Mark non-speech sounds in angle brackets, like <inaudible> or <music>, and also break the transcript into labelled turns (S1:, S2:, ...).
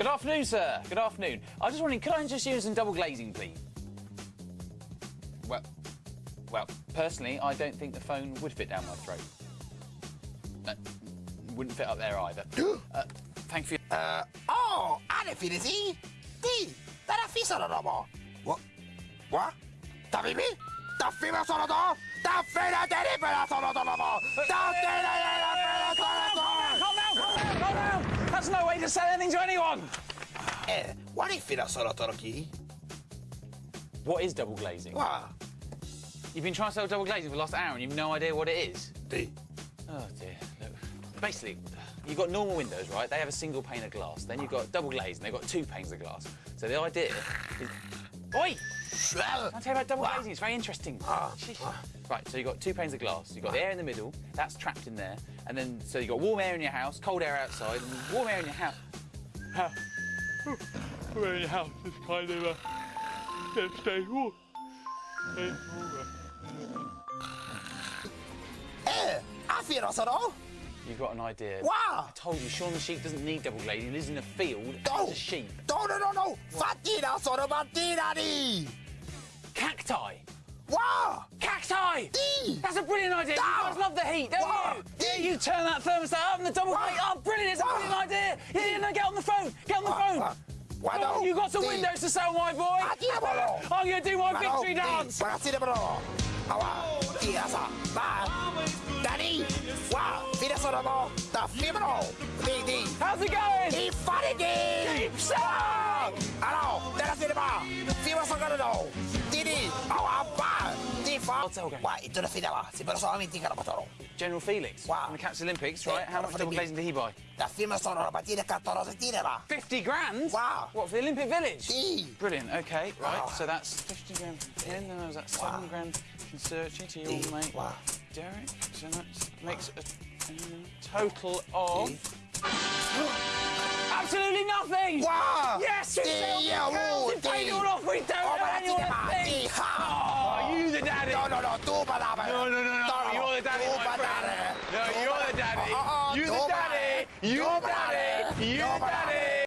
S1: Good afternoon, sir. Good afternoon. I was just wondering, could I you in some double glazing, please? Well, well, personally, I don't think the phone would fit down my throat. No, wouldn't fit up there either. <gasps> uh, thank you.
S2: Uh, oh, filesi? Ti, tara fisano dopo. What? What? Ta vivi? Ta fima sono do? Ta fina deri pera sono do dopo. Ta fina deri pera sono do.
S1: Calm down, calm down, calm down! That's no way to sell anything to anyone!
S2: Eh, what if fina sono toroki?
S1: What is double glazing?
S2: Wa,
S1: You've been trying to sell double glazing for the last hour and you've no idea what it is?
S2: D.
S1: Oh dear. Look, basically, you've got normal windows, right? They have a single pane of glass. Then you've got double glazed and they've got two panes of glass. So the idea is. Oi!
S2: Well,
S1: I'll tell you about double
S2: Wow.
S1: glazing. It's very interesting.
S2: Ah, ah.
S1: Right, so you've got two panes of glass. You've got the air in the middle. That's trapped in there. And then, so you've got warm air in your house, cold air outside, and warm air in your house. Ha- Warm air in your house is kind of a. It stays warm. Stays warmer.
S2: eh, a fina sono?
S1: You've got an idea.
S2: Wow.
S1: I told you, Shaun the sheep doesn't need double glazing. He lives in a field
S2: No.
S1: as a sheep.
S2: No, no, no, no. Fatina sono mattina di.
S1: Cacti!
S2: Wow.
S1: Cacti!
S2: Ti.
S1: That's a brilliant idea. You
S2: No.
S1: guys love the heat, don't
S2: Wow.
S1: you? Yeah, you turn that thermostat up and the double
S2: Wow.
S1: glazing. Oh, brilliant! It's a
S2: Wow.
S1: brilliant idea. Yeah, yeah, no, get on the phone. Get on the
S2: Wow.
S1: phone.
S2: Wow. Why no?
S1: you got some windows to sell, my boy. <laughs> I'm to do my victory dance.
S2: Va, fine sono mo, fibro. Di, di,
S1: How's it going?
S2: di fare di.
S1: Keep selling.
S2: Allora, della cinema, fibro sono no. Di, di, ma va, di fa.
S1: What's okay?
S2: Qua, in tutta fine va, si però solamente in.
S1: General Felix
S2: Wow.
S1: from the Cats Olympics, right? How much
S2: the
S1: double glazing did he buy?
S2: Da fibro sono la mattina 14 cinema.
S1: 50 grand?
S2: Wow.
S1: What, for the Olympic Village? Brilliant, okay, right.
S2: Wow.
S1: So that's 50 grand from him, then was that 7
S2: Wow.
S1: grand from Searchy to your
S2: Sì,
S1: mate
S2: wow.
S1: Derek. So that makes a um, total of. <gasps> Absolutely nothing!
S2: Wow.
S1: Yes,
S2: Sì,
S1: sell
S2: oh,
S1: paid it all off, we don't owe anyone a thing! Oh, you the daddy!
S2: No, no, no, tu padava.
S1: No, no, no, no, you're the daddy, my friend. No, you're the daddy.
S2: Oh,
S1: You
S2: tu
S1: the daddy. You
S2: Tu
S1: the daddy. You
S2: Tu
S1: the daddy.